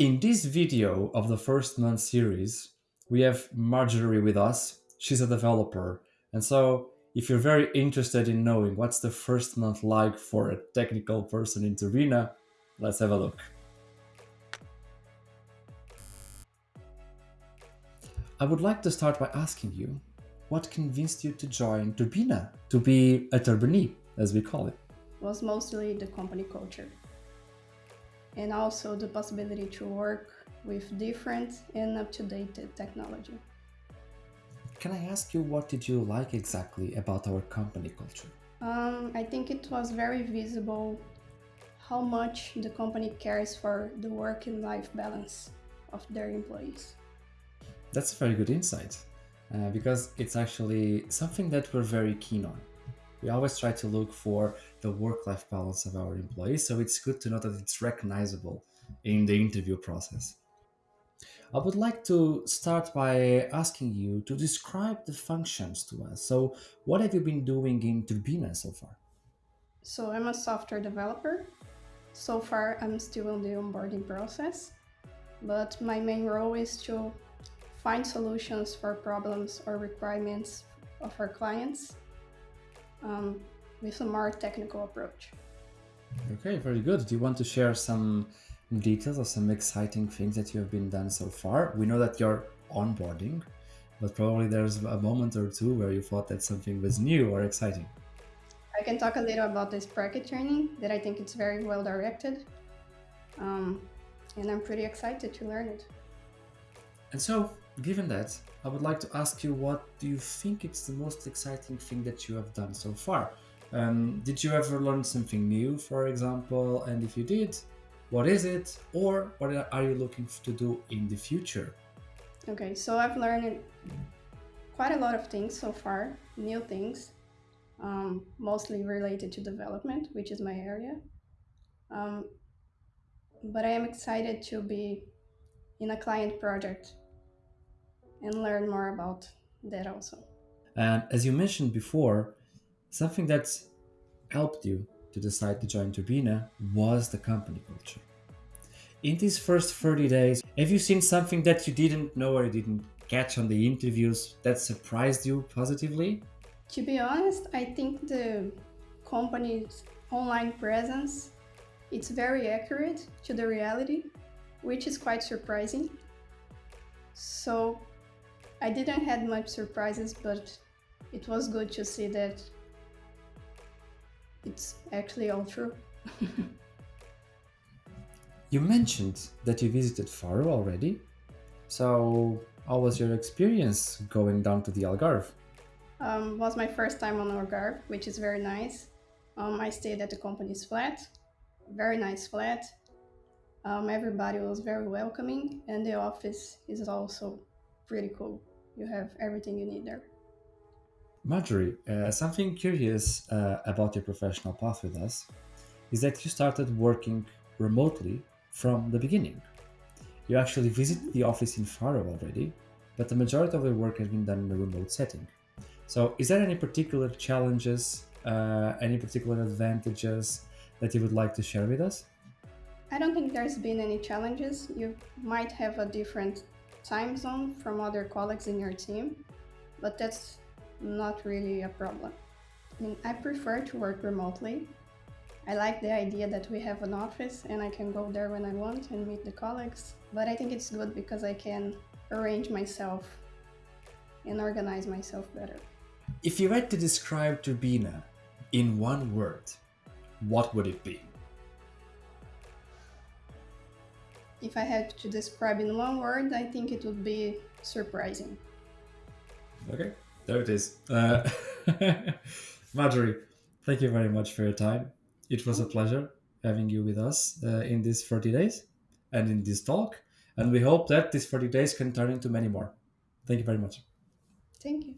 In this video of the first month series, we have Marjorie with us. She's a developer. And so, if you're very interested in knowing what's the first month like for a technical person in Turbina, let's have a look. I would like to start by asking you, what convinced you to join Turbina, to be a Turbinee, as we call it? it? was mostly the company culture and also the possibility to work with different and up-to-date technology. Can I ask you what did you like exactly about our company culture? Um, I think it was very visible how much the company cares for the work and life balance of their employees. That's a very good insight uh, because it's actually something that we're very keen on. We always try to look for the work-life balance of our employees, so it's good to know that it's recognizable in the interview process. I would like to start by asking you to describe the functions to us. So what have you been doing in Turbina so far? So I'm a software developer. So far, I'm still in the onboarding process, but my main role is to find solutions for problems or requirements of our clients um, with a more technical approach. Okay, very good. Do you want to share some details of some exciting things that you have been done so far? We know that you're onboarding, but probably there's a moment or two where you thought that something was new or exciting. I can talk a little about this bracket training that I think it's very well directed. Um, and I'm pretty excited to learn it. And so, given that, I would like to ask you what do you think it's the most exciting thing that you have done so far? Um, did you ever learn something new, for example? And if you did, what is it? Or what are you looking to do in the future? Okay, so I've learned quite a lot of things so far, new things, um, mostly related to development, which is my area. Um, but I am excited to be in a client project and learn more about that also. And as you mentioned before, something that helped you to decide to join Turbina was the company culture. In these first 30 days, have you seen something that you didn't know or didn't catch on the interviews that surprised you positively? To be honest, I think the company's online presence it's very accurate to the reality, which is quite surprising. So I didn't had much surprises, but it was good to see that it's actually all true. you mentioned that you visited Faro already. So how was your experience going down to the Algarve? Um, was my first time on Algarve, which is very nice. Um, I stayed at the company's flat, very nice flat. Um, everybody was very welcoming and the office is also pretty cool. You have everything you need there. Marjorie, uh, something curious uh, about your professional path with us is that you started working remotely from the beginning. You actually visited the office in Faro already, but the majority of the work has been done in a remote setting. So is there any particular challenges, uh, any particular advantages that you would like to share with us? I don't think there's been any challenges. You might have a different time zone from other colleagues in your team, but that's not really a problem. I mean, I prefer to work remotely. I like the idea that we have an office and I can go there when I want and meet the colleagues, but I think it's good because I can arrange myself and organize myself better. If you had to describe Turbina in one word, what would it be? If I had to describe in one word, I think it would be surprising. Okay, there it is. Uh, Marjorie, thank you very much for your time. It was a pleasure having you with us uh, in these 30 days and in this talk. And we hope that these 30 days can turn into many more. Thank you very much. Thank you.